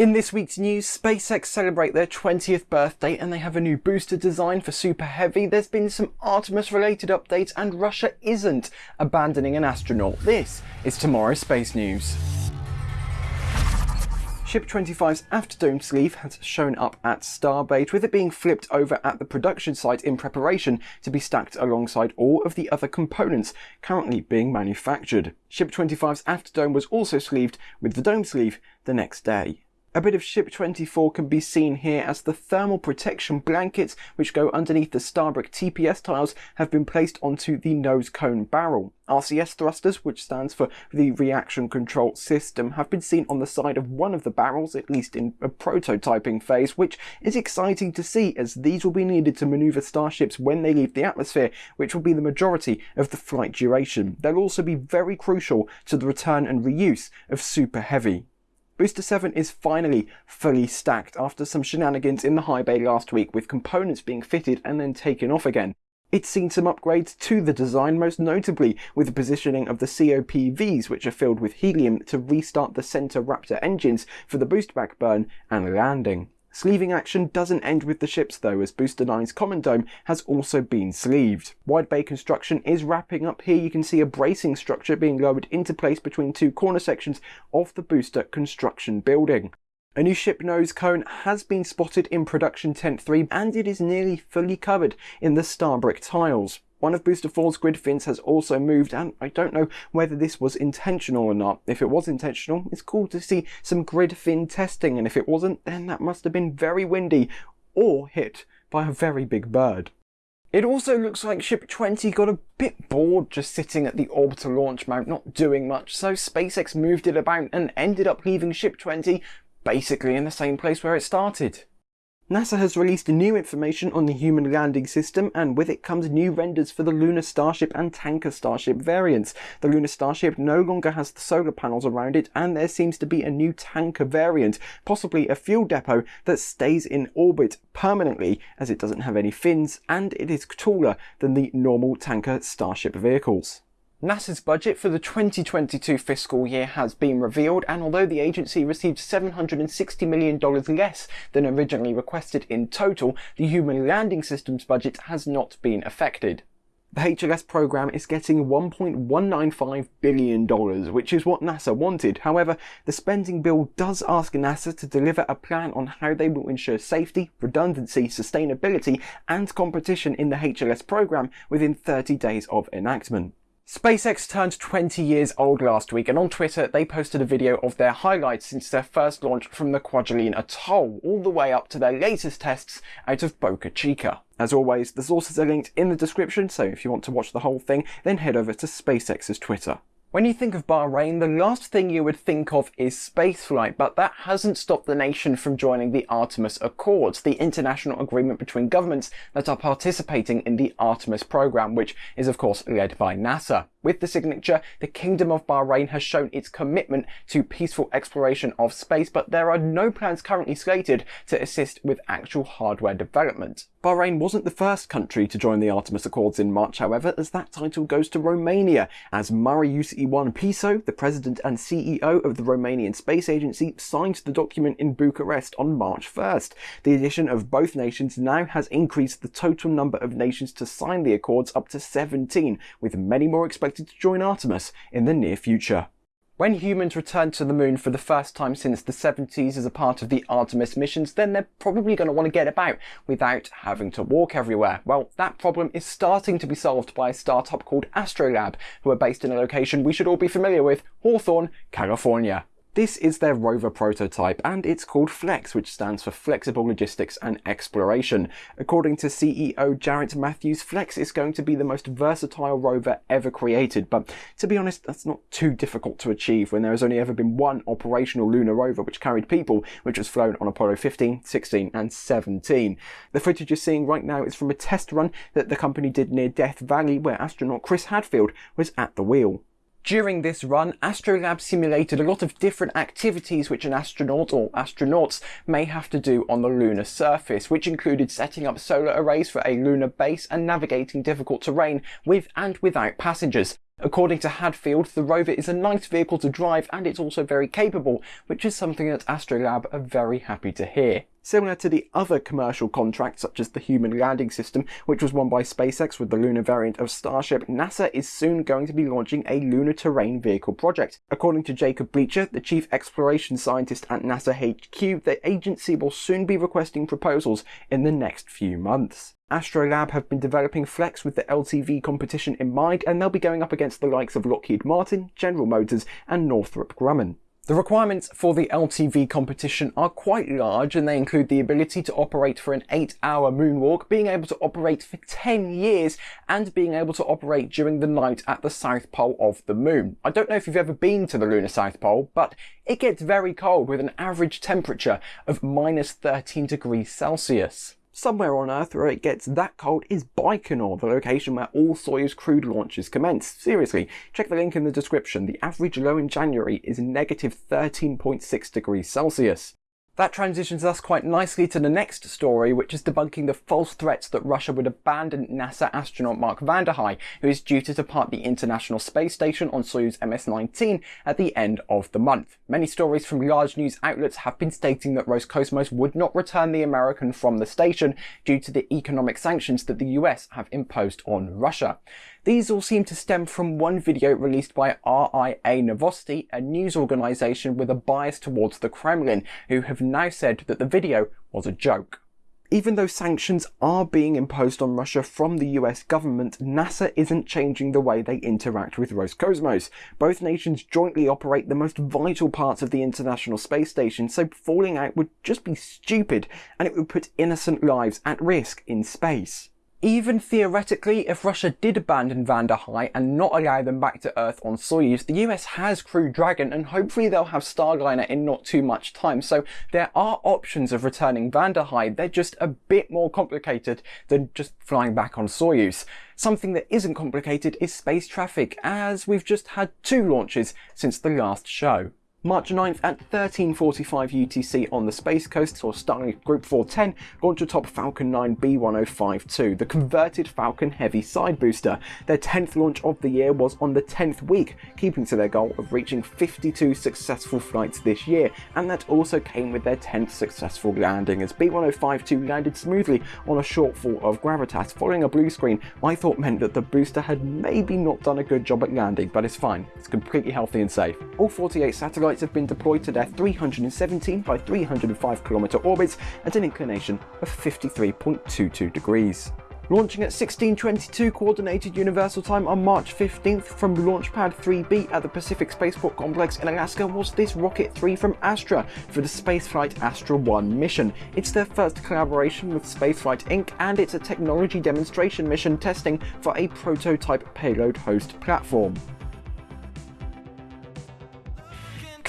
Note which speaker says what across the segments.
Speaker 1: In this week's news, SpaceX celebrate their 20th birthday and they have a new booster design for Super Heavy. There's been some Artemis related updates and Russia isn't abandoning an astronaut. This is tomorrow's space news. Ship 25's aft dome sleeve has shown up at Starbase, with it being flipped over at the production site in preparation to be stacked alongside all of the other components currently being manufactured. Ship 25's aft dome was also sleeved with the dome sleeve the next day. A bit of Ship 24 can be seen here as the thermal protection blankets which go underneath the Starbrick TPS tiles have been placed onto the nose cone barrel. RCS thrusters, which stands for the Reaction Control System, have been seen on the side of one of the barrels, at least in a prototyping phase, which is exciting to see as these will be needed to maneuver starships when they leave the atmosphere, which will be the majority of the flight duration. They'll also be very crucial to the return and reuse of Super Heavy. Booster 7 is finally fully stacked after some shenanigans in the high bay last week with components being fitted and then taken off again. It's seen some upgrades to the design, most notably with the positioning of the COPVs, which are filled with helium to restart the Center Raptor engines for the boost back burn and landing. Sleeving action doesn't end with the ships though, as Booster 9's Common Dome has also been sleeved. Wide bay construction is wrapping up here. You can see a bracing structure being lowered into place between two corner sections of the booster construction building. A new ship nose cone has been spotted in production tent 3 and it is nearly fully covered in the Starbrick tiles. One of Booster 4's grid fins has also moved and I don't know whether this was intentional or not. If it was intentional, it's cool to see some grid fin testing and if it wasn't, then that must have been very windy or hit by a very big bird. It also looks like Ship 20 got a bit bored just sitting at the orbital launch mount not doing much, so SpaceX moved it about and ended up leaving Ship 20 basically in the same place where it started. NASA has released new information on the human landing system and with it comes new renders for the Lunar Starship and Tanker Starship variants. The Lunar Starship no longer has the solar panels around it and there seems to be a new tanker variant, possibly a fuel depot that stays in orbit permanently as it doesn't have any fins and it is taller than the normal tanker Starship vehicles. NASA's budget for the 2022 fiscal year has been revealed, and although the agency received $760 million less than originally requested in total, the Human Landing System's budget has not been affected. The HLS program is getting $1.195 billion, which is what NASA wanted. However, the spending bill does ask NASA to deliver a plan on how they will ensure safety, redundancy, sustainability, and competition in the HLS program within 30 days of enactment. SpaceX turned 20 years old last week and on Twitter they posted a video of their highlights since their first launch from the Kwajalein Atoll all the way up to their latest tests out of Boca Chica. As always, the sources are linked in the description so if you want to watch the whole thing then head over to SpaceX's Twitter. When you think of Bahrain, the last thing you would think of is spaceflight, but that hasn't stopped the nation from joining the Artemis Accords, the international agreement between governments that are participating in the Artemis program, which is of course led by NASA. With the signature, the Kingdom of Bahrain has shown its commitment to peaceful exploration of space, but there are no plans currently slated to assist with actual hardware development. Bahrain wasn't the first country to join the Artemis Accords in March, however, as that title goes to Romania, as Marius-Ioan Piso, the president and CEO of the Romanian Space Agency, signed the document in Bucharest on March 1st. The addition of both nations now has increased the total number of nations to sign the accords up to 17, with many more expected to join Artemis in the near future. When humans return to the moon for the first time since the 70s as a part of the Artemis missions, then they're probably going to want to get about without having to walk everywhere. Well, that problem is starting to be solved by a startup called Astrolab, who are based in a location we should all be familiar with, Hawthorne, California. This is their rover prototype and it's called FLEX, which stands for Flexible Logistics and Exploration. According to CEO Jaret Matthews, FLEX is going to be the most versatile rover ever created, but to be honest, that's not too difficult to achieve when there has only ever been one operational lunar rover which carried people, which was flown on Apollo 15, 16 and 17. The footage you're seeing right now is from a test run that the company did near Death Valley where astronaut Chris Hadfield was at the wheel. During this run, Astrolab simulated a lot of different activities which an astronaut or astronauts may have to do on the lunar surface, which included setting up solar arrays for a lunar base and navigating difficult terrain with and without passengers. According to Hadfield, the rover is a nice vehicle to drive and it's also very capable, which is something that Astrolab are very happy to hear. Similar to the other commercial contracts such as the Human Landing System, which was won by SpaceX with the lunar variant of Starship, NASA is soon going to be launching a lunar terrain vehicle project. According to Jacob Bleacher, the chief exploration scientist at NASA HQ, the agency will soon be requesting proposals in the next few months. Astrolab have been developing Flex with the LTV competition in mind, and they'll be going up against the likes of Lockheed Martin, General Motors, and Northrop Grumman. The requirements for the LTV competition are quite large and they include the ability to operate for an 8 hour moonwalk, being able to operate for 10 years and being able to operate during the night at the south pole of the moon. I don't know if you've ever been to the lunar south pole, but it gets very cold with an average temperature of minus 13 degrees Celsius. Somewhere on Earth where it gets that cold is Baikonur, the location where all Soyuz crewed launches commence. Seriously, check the link in the description. The average low in January is negative 13.6 degrees Celsius. That transitions us quite nicely to the next story, which is debunking the false threats that Russia would abandon NASA astronaut Mark Vande Hei, who is due to depart the International Space Station on Soyuz MS-19 at the end of the month. Many stories from large news outlets have been stating that Roscosmos would not return the American from the station due to the economic sanctions that the US have imposed on Russia. These all seem to stem from one video released by RIA Novosti, a news organisation with a bias towards the Kremlin, who have now said that the video was a joke. Even though sanctions are being imposed on Russia from the US government, NASA isn't changing the way they interact with Roscosmos. Both nations jointly operate the most vital parts of the International Space Station, so falling out would just be stupid and it would put innocent lives at risk in space. Even theoretically, if Russia did abandon Vande Hei and not allow them back to Earth on Soyuz, the US has Crew Dragon and hopefully they'll have Starliner in not too much time. So there are options of returning Vande Hei. They're just a bit more complicated than just flying back on Soyuz. Something that isn't complicated is space traffic, as we've just had two launches since the last show. March 9th at 13.45 UTC on the Space Coast saw Starlink Group 410 launch atop Falcon 9 B1052, the converted Falcon Heavy side booster. Their 10th launch of the year was on the 10th week, keeping to their goal of reaching 52 successful flights this year, and that also came with their 10th successful landing as B1052 landed smoothly on a shortfall of gravitas following a blue screen I thought meant that the booster had maybe not done a good job at landing, but it's fine, it's completely healthy and safe. All 48 satellites satellites have been deployed to their 317 by 305 kilometer orbits at an inclination of 53.22 degrees. Launching at 1622 Coordinated Universal Time on March 15th from Launchpad 3B at the Pacific Spaceport Complex in Alaska was this Rocket 3 from Astra for the Spaceflight Astra 1 mission. It's their first collaboration with Spaceflight Inc. and it's a technology demonstration mission testing for a prototype payload host platform.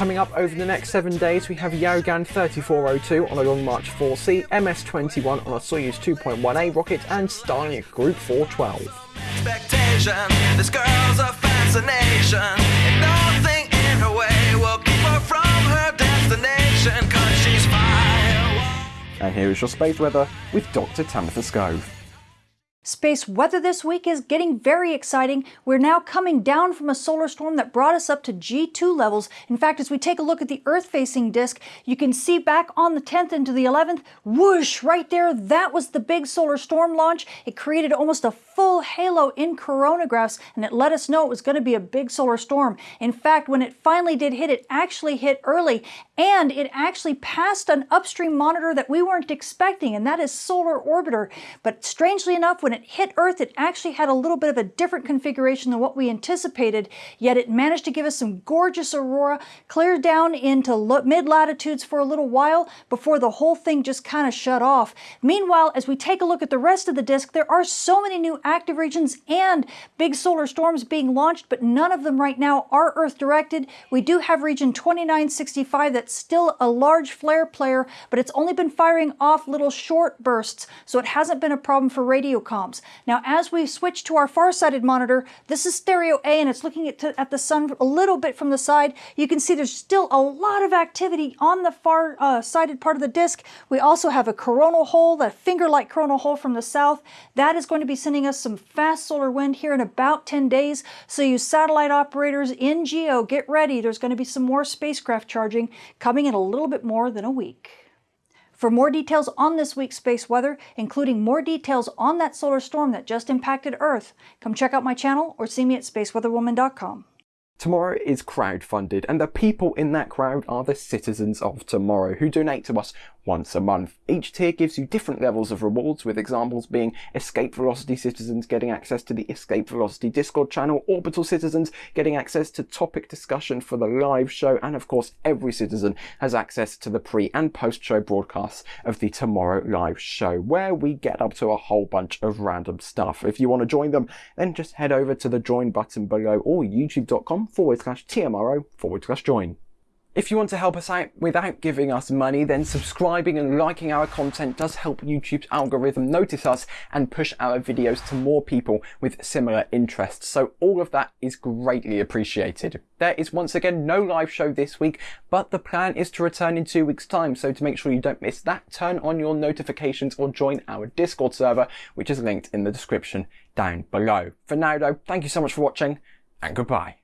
Speaker 1: Coming up over the next seven days, we have Yaogan 3402 on a Long March 4C, MS-21 on a Soyuz 2.1A rocket, and Starlink Group 412. This girl's a fascination, and nothing in her way will keep her from her destination, cause she's fire. And here is your space weather with Dr. Tamitha Skov.
Speaker 2: Space weather this week is getting very exciting. We're now coming down from a solar storm that brought us up to G2 levels. In fact, as we take a look at the Earth-facing disk, you can see back on the 10th into the 11th, whoosh, right there, that was the big solar storm launch. It created almost a full halo in coronagraphs, and it let us know it was going to be a big solar storm. In fact, when it finally did hit, it actually hit early, and it actually passed an upstream monitor that we weren't expecting, and that is Solar Orbiter. But strangely enough, when when it hit Earth, it actually had a little bit of a different configuration than what we anticipated, yet it managed to give us some gorgeous aurora, clear down into mid-latitudes for a little while before the whole thing just kind of shut off. Meanwhile, as we take a look at the rest of the disk, there are so many new active regions and big solar storms being launched, but none of them right now are Earth-directed. We do have region 2965 that's still a large flare player, but it's only been firing off little short bursts, so it hasn't been a problem for radio Now, as we switch to our far-sighted monitor, this is stereo A and it's looking at, at the sun a little bit from the side. You can see there's still a lot of activity on the far-sighted uh, part of the disk. We also have a coronal hole, that finger-like coronal hole from the south. That is going to be sending us some fast solar wind here in about 10 days. So you satellite operators in GEO, get ready. There's going to be some more spacecraft charging coming in a little bit more than a week. For more details on this week's space weather, including more details on that solar storm that just impacted Earth, come check out my channel or see me at spaceweatherwoman.com.
Speaker 1: Tomorrow is crowd-funded, and the people in that crowd are the citizens of tomorrow, who donate to us once a month. Each tier gives you different levels of rewards, with examples being Escape Velocity citizens getting access to the Escape Velocity Discord channel, Orbital citizens getting access to topic discussion for the live show, and of course every citizen has access to the pre and post show broadcasts of the Tomorrow live show, where we get up to a whole bunch of random stuff. If you want to join them, then just head over to the join button below or youtube.com forward slash TMRO forward slash join. If you want to help us out without giving us money, then subscribing and liking our content does help YouTube's algorithm notice us and push our videos to more people with similar interests. So all of that is greatly appreciated. There is once again no live show this week, but the plan is to return in two weeks time. So to make sure you don't miss that, turn on your notifications or join our Discord server, which is linked in the description down below. For now though, thank you so much for watching and goodbye.